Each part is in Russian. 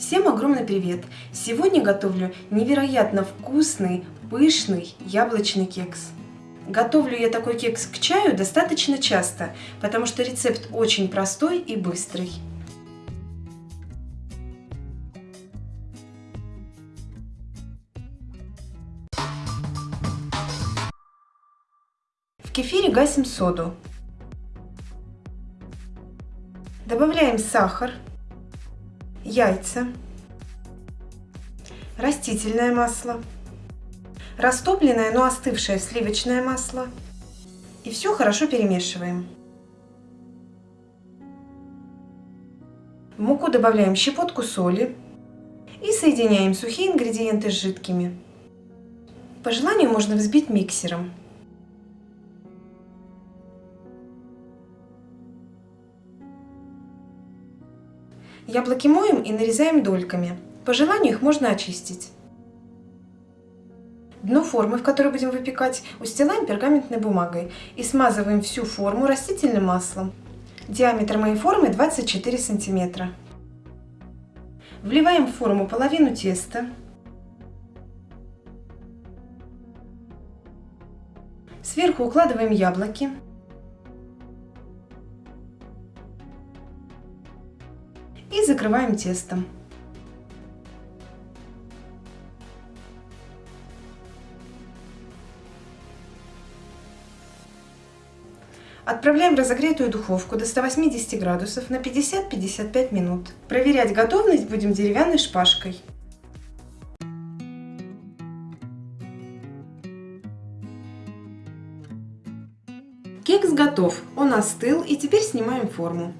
Всем огромный привет! Сегодня готовлю невероятно вкусный, пышный яблочный кекс. Готовлю я такой кекс к чаю достаточно часто, потому что рецепт очень простой и быстрый. В кефире гасим соду. Добавляем сахар, яйца, растительное масло, растопленное, но остывшее сливочное масло. И все хорошо перемешиваем. В муку добавляем щепотку соли и соединяем сухие ингредиенты с жидкими. По желанию можно взбить миксером. Яблоки моем и нарезаем дольками. По желанию их можно очистить. Дно формы, в которой будем выпекать, устилаем пергаментной бумагой и смазываем всю форму растительным маслом. Диаметр моей формы 24 сантиметра. Вливаем в форму половину теста. Сверху укладываем яблоки. Закрываем тестом. Отправляем в разогретую духовку до 180 градусов на 50-55 минут. Проверять готовность будем деревянной шпажкой. Кекс готов, он остыл и теперь снимаем форму.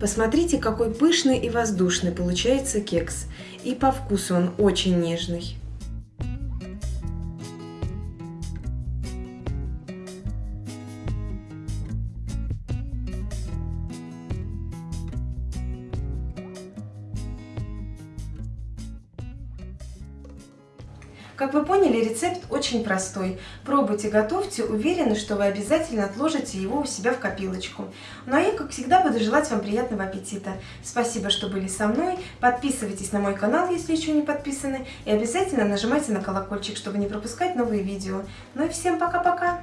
Посмотрите, какой пышный и воздушный получается кекс. И по вкусу он очень нежный. Как вы поняли, рецепт очень простой. Пробуйте, готовьте, уверены, что вы обязательно отложите его у себя в копилочку. Ну а я, как всегда, буду желать вам приятного аппетита. Спасибо, что были со мной. Подписывайтесь на мой канал, если еще не подписаны. И обязательно нажимайте на колокольчик, чтобы не пропускать новые видео. Ну и всем пока-пока!